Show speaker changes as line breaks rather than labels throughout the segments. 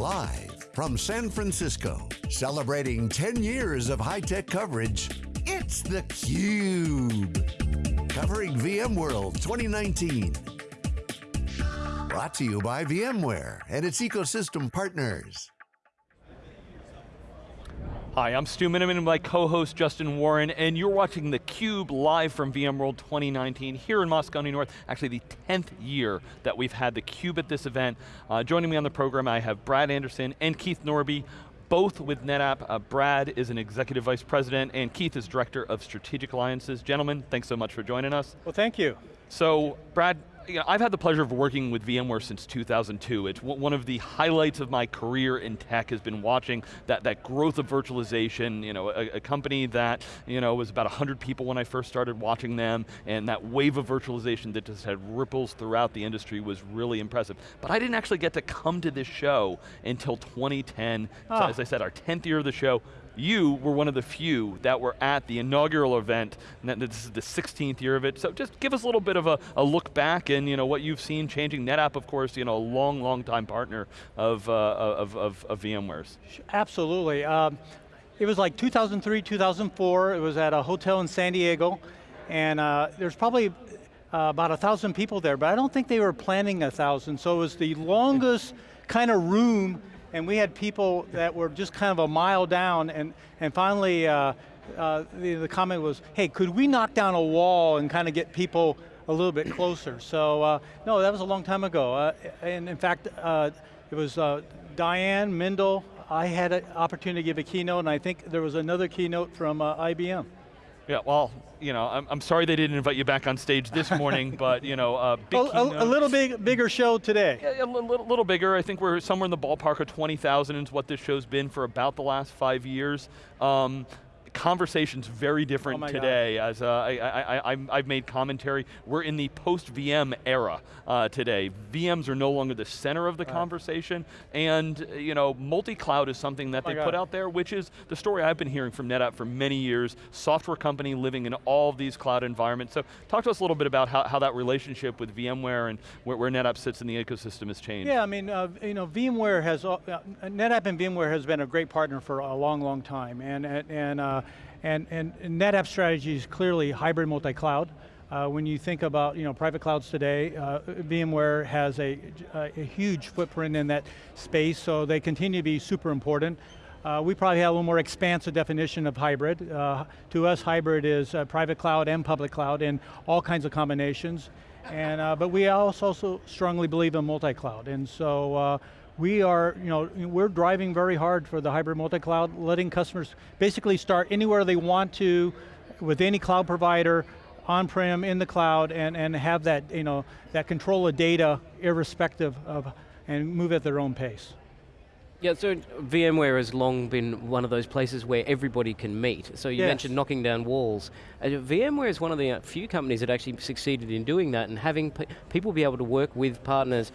Live from San Francisco, celebrating 10 years of high-tech coverage, it's theCUBE. Covering VMworld 2019. Brought to you by VMware and its ecosystem partners.
Hi, I'm Stu Miniman and my co-host Justin Warren, and you're watching theCUBE live from VMworld 2019 here in Moscone North, actually the 10th year that we've had theCUBE at this event. Uh, joining me on the program, I have Brad Anderson and Keith Norbie, both with NetApp. Uh, Brad is an Executive Vice President, and Keith is Director of Strategic Alliances. Gentlemen, thanks so much for joining us.
Well, thank you.
So, Brad, you know, I've had the pleasure of working with VMware since 2002. It's one of the highlights of my career in tech has been watching that, that growth of virtualization, you know, a, a company that you know, was about 100 people when I first started watching them, and that wave of virtualization that just had ripples throughout the industry was really impressive. But I didn't actually get to come to this show until 2010. So
Ah.
as I said, our 10th year of the show, you were one of the few that were at the inaugural event, and this is the 16th year of it, so just give us a little bit of a, a look back and you know, what you've seen changing. NetApp, of course, you know, a long, long time partner of, uh, of, of, of VMware's.
Absolutely. Um, it was like 2003, 2004. It was at a hotel in San Diego, and uh, there's probably uh, about a thousand people there, but I don't think they were planning a thousand. So it was the longest kind of room, and we had people that were just kind of a mile down, and and finally. Uh, uh, the, the comment was, hey, could we knock down a wall and kind of get people a little bit closer? So, uh, no, that was a long time ago. Uh, and in fact, uh, it was uh, Diane Mindel, I had an opportunity to give a keynote, and I think there was another keynote from IBM.
Yeah, well, you know, I'm, I'm sorry they didn't invite you back on stage this morning, but you know, uh, big
A, a- a little big, bigger show today.
Yeah, a little, little bigger. I think we're somewhere in the ballpark of 20,000 is what this show's been for about the last five years. Um, conversation's very different
Oh my God.
today as uh, I, I, I, I'm- I've made commentary. We're in the post-VM era uh, today. VMs are no longer the center of the conversation and uh, you know, multi-cloud is something that
Oh
they put out there, which is the story I've been hearing from NetApp for many years, software company living in all of these cloud environments. So talk to us a little bit about how, how that relationship with VMware and where, where NetApp sits in the ecosystem has changed.
Yeah, I mean, uh, you know, VMware has, uh, uh, NetApp and VMware has been a great partner for a long, long time, and and and uh, and, and NetApp strategy is clearly hybrid multi-cloud. Uh, when you think about you know private clouds today, uh, VMware has a, a, a huge footprint in that space, so they continue to be super important. Uh, we probably have a little more expansive definition of hybrid. Uh, to us, hybrid is uh, private cloud and public cloud in all kinds of combinations. And, but we also, strongly believe in multi-cloud. And so we are, you know, we're driving very hard for the hybrid multi-cloud, letting customers basically start anywhere they want to with any cloud provider, on-prem, in the cloud, and, and have that, you know, that control of data irrespective of, and move at their own pace.
Yeah, so VMware has long been one of those places where everybody can meet. So you
Yes.
mentioned knocking down walls. Uh, VMware is one of the uh, few companies that actually succeeded in doing that and having pe- people be able to work with partners.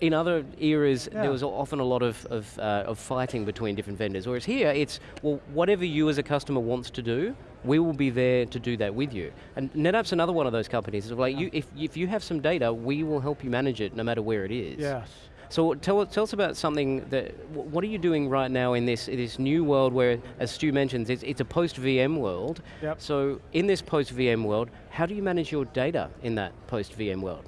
In other eras,
Yeah.
there was often a lot of, of, uh, of fighting between different vendors, whereas here it's, well, whatever you as a customer wants to do, we will be there to do that with you. And NetApp's another one of those companies. It's like, you, if, if you have some data, we will help you manage it no matter where it is.
Yes.
So tell, tell us about something that, what are you doing right now in this, in this new world where, as Stu mentions, it's, it's a post-VM world.
Yep.
So in this post-VM world, how do you manage your data in that post-VM world?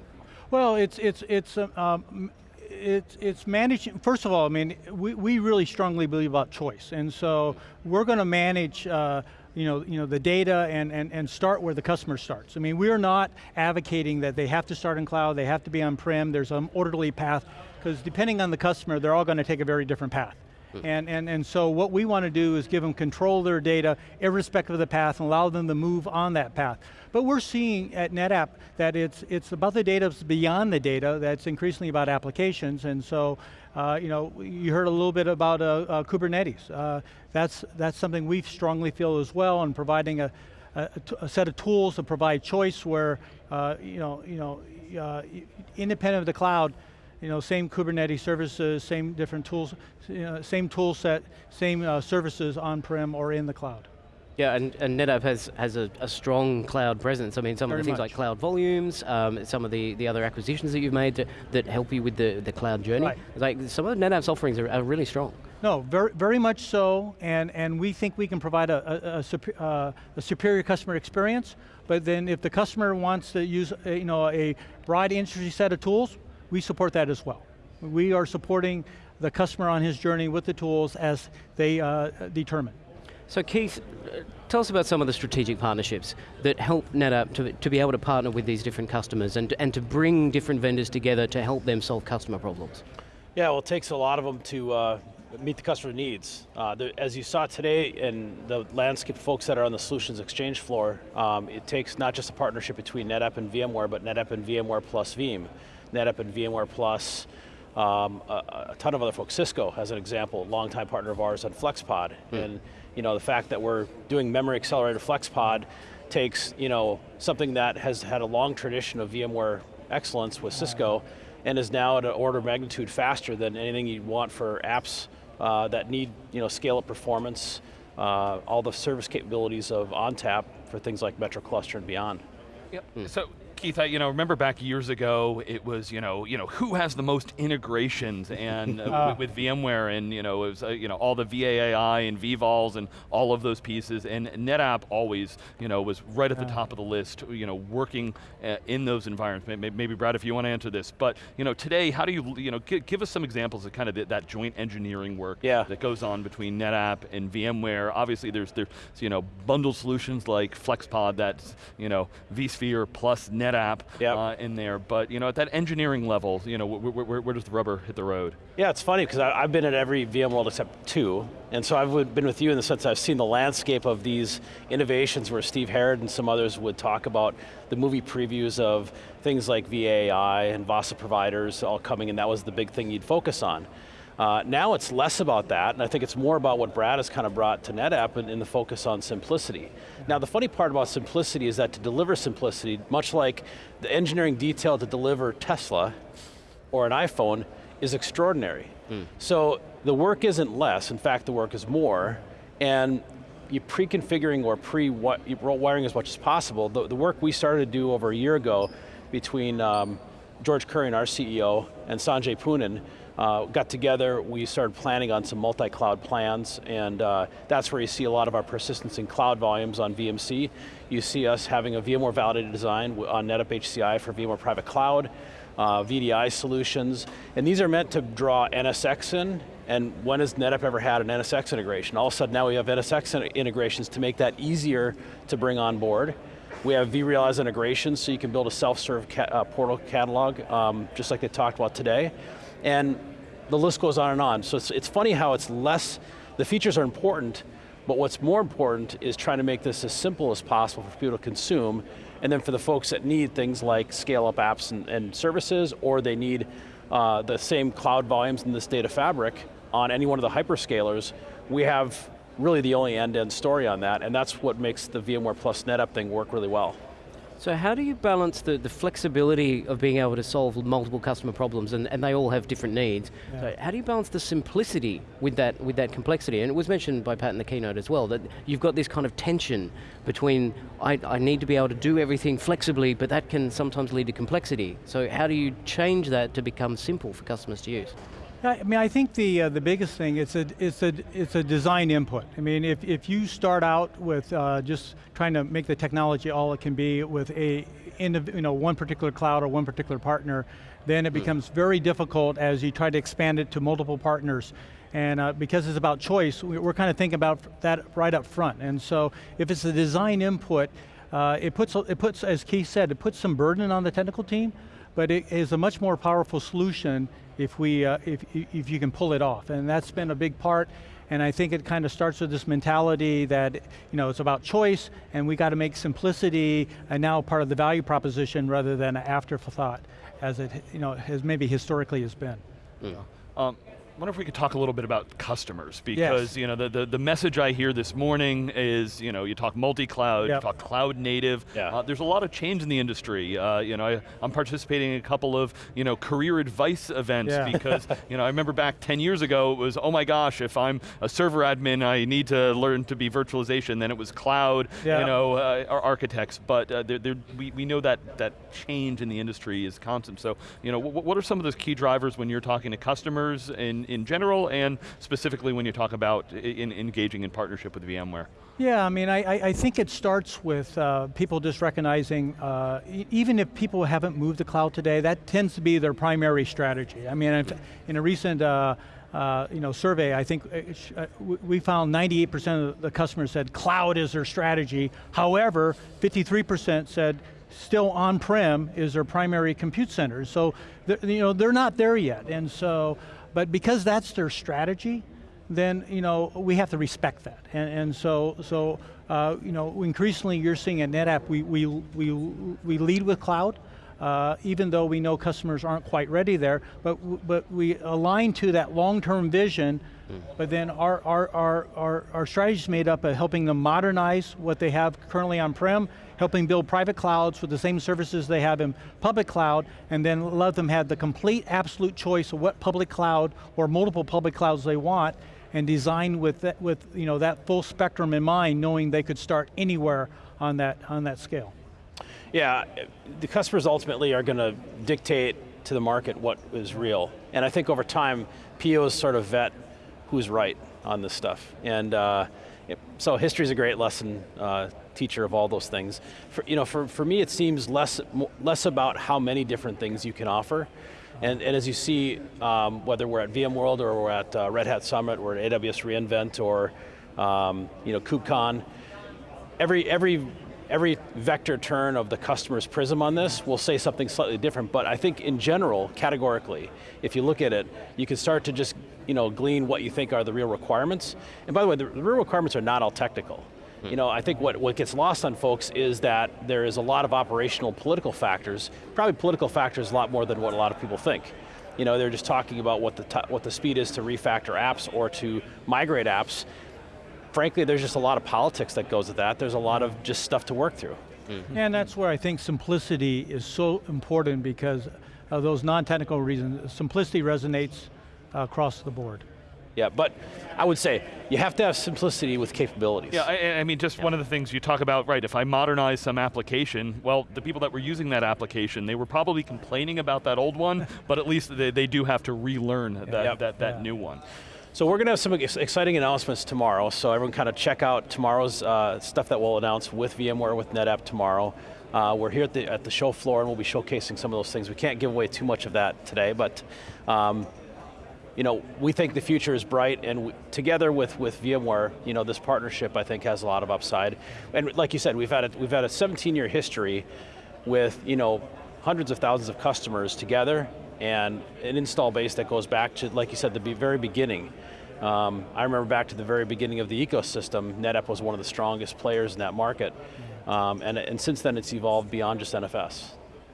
Well, it's it's it's um, um, it's it's managing. First of all, I mean, we, we really strongly believe about choice, and so we're going to manage. Uh, you know, you know, the data and, and, and start where the customer starts. I mean, we're not advocating that they have to start in cloud, they have to be on-prem, there's an orderly path, because depending on the customer, they're all going to take a very different path. And, and, and so what we want to do is give them control of their data, irrespective of the path, and allow them to move on that path. But we're seeing at NetApp that it's, it's about the data, it's beyond the data, that's increasingly about applications, and so, uh, you know, you heard a little bit about uh, uh, Kubernetes. Uh, that's, that's something we strongly feel as well, and providing a set of tools to provide choice where, uh, you know, you know, uh, independent of the cloud, you know, same Kubernetes services, same different tools, you know, same tool set, same uh, services on-prem or in the cloud.
Yeah, and, and NetApp has, has a, a strong cloud presence. I mean, some
Very
of the things
much.
like cloud volumes, um, some of the, the other acquisitions that you've made that, that help you with the, the cloud journey.
Right.
Like some of NetApp's offerings are, are really strong.
No, very, very much so, and, and we think we can provide a, a, a, uh, a superior customer experience, but then if the customer wants to use you know, a broad industry set of tools, we support that as well. We are supporting the customer on his journey with the tools as they uh, determine.
So Keith, uh, tell us about some of the strategic partnerships that help NetApp to, to be able to partner with these different customers and, and to bring different vendors together to help them solve customer problems.
Yeah, well, it takes a lot of them to uh, meet the customer needs. Uh, the, as you saw today in the landscape folks that are on the Solutions Exchange floor, um, it takes not just a partnership between NetApp and VMware, but NetApp and VMware plus Veeam, NetApp and VMware plus um, a, a ton of other folks. Cisco, as an example, longtime partner of ours on FlexPod, and you know the fact that we're doing memory accelerated FlexPod takes you know something that has had a long tradition of VMware excellence with Cisco, and is now at an order of magnitude faster than anything you'd want for apps uh, that need you know scale up performance, uh, all the service capabilities of ONTAP for things like Metro Cluster and beyond.
Yep. So Keith, I, you know, remember back years ago, it was, you know, you know, who has the most integrations and uh, with, with VMware and, you know, it was, uh, you know, all the VAAI and vVols and all of those pieces and NetApp always, you know, was right at the top of the list, you know, working uh, in those environments. Maybe, maybe Brad, if you want to answer this, but, you know, today, how do you, you know, gi- give us some examples of kind of the, that joint engineering work
Yeah.
that goes on between NetApp and VMware. Obviously there's, there's you know, bundled solutions like FlexPod that's, you know, vSphere plus NetApp
Yep.
uh, in there, but you know, at that engineering level, you know, where, where, where does the rubber hit the road?
Yeah, it's funny because I've been at every VMworld except two, and so I've been with you in the sense I've seen the landscape of these innovations where Steve Herrod and some others would talk about the movie previews of things like VAAI and VASA providers all coming, and that was the big thing you'd focus on. Uh, now it's less about that, and I think it's more about what Brad has kind of brought to NetApp in, in the focus on simplicity. Now the funny part about simplicity is that to deliver simplicity, much like the engineering detail to deliver Tesla, or an iPhone is extraordinary. So the work isn't less, in fact the work is more, and you pre-configuring or pre-wiring as much as possible. The, the work we started to do over a year ago between um, George Kurian, our CEO, and Sanjay Poonen, uh, got together, we started planning on some multi-cloud plans, and uh, that's where you see a lot of our persistence in cloud volumes on VMC. You see us having a VMware validated design on NetApp HCI for VMware Private Cloud, uh, VDI solutions, and these are meant to draw NSX in, and when has NetApp ever had an NSX integration? All of a sudden now we have NSX integrations to make that easier to bring on board. We have vRealize integrations, so you can build a self-serve ca uh, portal catalog, um, just like they talked about today. And the list goes on and on. So it's, it's funny how it's less, the features are important, but what's more important is trying to make this as simple as possible for people to consume, and then for the folks that need things like scale up apps and, and services, or they need uh, the same cloud volumes in this data fabric on any one of the hyperscalers, we have really the only end-to-end story on that, and that's what makes the VMware plus NetApp thing work really well.
So how do you balance the, the flexibility of being able to solve multiple customer problems and, and they all have different needs? So how do you balance the simplicity with that, with that complexity? And it was mentioned by Pat in the keynote as well, that you've got this kind of tension between, I, I need to be able to do everything flexibly, but that can sometimes lead to complexity. So how do you change that to become simple for customers to use?
I mean, I think the uh, the biggest thing it's a it's a it's a design input. I mean, if if you start out with uh, just trying to make the technology all it can be with a indiv- you know one particular cloud or one particular partner, then it becomes very difficult as you try to expand it to multiple partners. And uh, because it's about choice, we- we're kind of thinking about that right up front. And so, if it's a design input, uh, it puts it puts as Keith said, it puts some burden on the technical team but it is a much more powerful solution if we uh, if if you can pull it off, and that's been a big part. And I think it kind of starts with this mentality that you know it's about choice, and we got to make simplicity and now part of the value proposition rather than an afterthought, as it you know has maybe historically has been. Yeah.
Um, wonder if we could talk a little bit about customers because
Yes.
you know the, the, the message I hear this morning is you know you talk multi-cloud,
Yep.
you talk cloud native.
Yeah.
Uh, there's a lot of change in the industry. Uh, you know I, I'm participating in a couple of you know career advice events
Yeah.
because you know I remember back 10 years ago it was oh my gosh if I'm a server admin I need to learn to be virtualization. Then it was cloud.
Yeah.
You know uh, our architects, but uh, there, there, we we know that that change in the industry is constant. So you know what, what are some of those key drivers when you're talking to customers in general and specifically when you talk about in, engaging in partnership with VMware?
Yeah, I mean, I, I think it starts with uh, people just recognizing, uh, even if people haven't moved to cloud today, that tends to be their primary strategy. I mean, if- in a recent uh, uh, you know, survey, I think uh, uh, we found 98% of the customers said cloud is their strategy. However, 53% said still on-prem is their primary compute center. So, you know, they're not there yet. And so, but because that's their strategy, then you know we have to respect that. And, and so, so uh, you know, increasingly you're seeing at NetApp we we we we lead with cloud, uh, even though we know customers aren't quite ready there. But but we align to that long-term vision. But then our our our our, our strategy is made up of helping them modernize what they have currently on-prem, helping build private clouds with the same services they have in public cloud, and then let them have the complete absolute choice of what public cloud or multiple public clouds they want, and design with that, with you know that full spectrum in mind, knowing they could start anywhere on that on that scale.
Yeah, the customers ultimately are going to dictate to the market what is real. And I think over time, POs sort of vet who's right on this stuff. And uh, it- so history is a great lesson uh, teacher of all those things. For, you know, for, for me, it seems less, less about how many different things you can offer. And, and as you see, um, whether we're at VMworld or we're at uh, Red Hat Summit, or at AWS reInvent, or um, you know, KubeCon, every every every vector turn of the customer's prism on this will say something slightly different, but I think in general, categorically, if you look at it, you can start to just you know, glean what you think are the real requirements. And by the way, the, the real requirements are not all technical. Hmm. You know, I think what, what gets lost on folks is that there is a lot of operational political factors, probably political factors a lot more than what a lot of people think. You know, they're just talking about what the, what the speed is to refactor apps or to migrate apps, frankly, there's just a lot of politics that goes with that. There's a lot of just stuff to work through.
And that's where I think simplicity is so important because of those non-technical reasons. Simplicity resonates uh, across the board.
Yeah, but I would say you have to have simplicity with capabilities.
Yeah, I, I mean, just one of the things you talk about, right, if I modernize some application, well, the people that were using that application, they were probably complaining about that old one, but at least they, they do have to relearn that,
Yep.
that, that
Yeah.
new one.
So we're going to have some exciting announcements tomorrow. So everyone kind of check out tomorrow's uh, stuff that we'll announce with VMware with NetApp tomorrow. Uh, we're here at the, at the show floor and we'll be showcasing some of those things. We can't give away too much of that today, but um, you know, we think the future is bright and we, together with, with VMware, you know, this partnership I think has a lot of upside. And like you said, we've had a, we've had a 17 year history with, you know, hundreds of thousands of customers together and an install base that goes back to, like you said, the very beginning. Um, I remember back to the very beginning of the ecosystem, NetApp was one of the strongest players in that market. Um, and, and since then it's evolved beyond just NFS.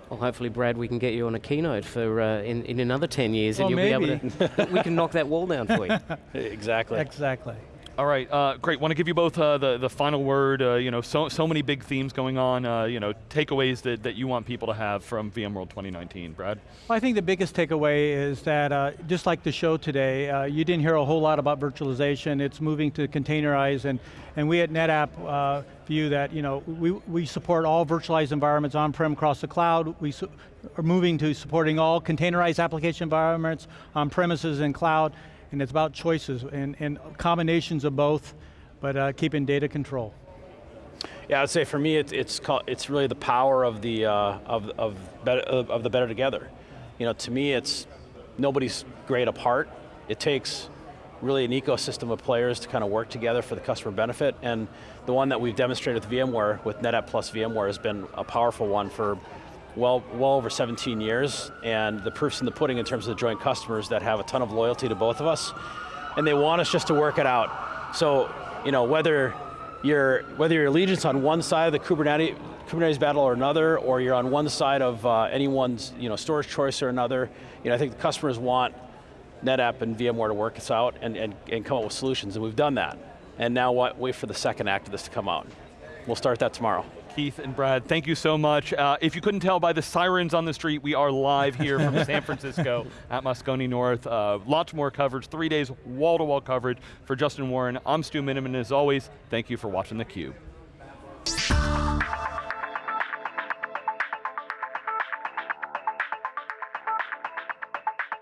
Well, hopefully, Brad, we can get you on a keynote for uh, in, in another 10 years and you'll be able to, we can knock that wall down for you.
Exactly.
Exactly.
All right, uh, great. Want to give you both uh, the the final word. Uh, you know, so so many big themes going on. Uh, you know, takeaways that, that you want people to have from VMworld 2019. Brad.
Well, I think the biggest takeaway is that, uh, just like the show today, uh, you didn't hear a whole lot about virtualization. It's moving to containerize, and, and we at NetApp view that you know we, we support all virtualized environments on-prem across the cloud. We are moving to supporting all containerized application environments on premises and cloud, and it's about choices and, and combinations of both, but uh, keeping data control.
Yeah, I'd say for me, it's it's called, it's really the power of the uh, of of better, of of the better together. You know, to me, it's nobody's great apart. It takes really an ecosystem of players to kind of work together for the customer benefit. And the one that we've demonstrated with VMware, with NetApp plus VMware, has been a powerful one for well well over 17 years. And the proof's in the pudding in terms of the joint customers that have a ton of loyalty to both of us, and they want us just to work it out. So, you know, whether your whether your allegiance on one side of the Kubernetes Kubernetes battle or another, or you're on one side of uh, anyone's you know storage choice or another, you know I think the customers want NetApp and VMware to work us out and, and, and come up with solutions, and we've done that. And now what, wait for the second act of this to come out. We'll start that tomorrow.
Keith and Brad, thank you so much. Uh, if you couldn't tell by the sirens on the street, we are live here from San Francisco at Moscone North. Uh, lots more coverage, three days, wall-to-wall -wall coverage. For Justin Warren, I'm Stu Miniman, and as always, thank you for watching theCUBE.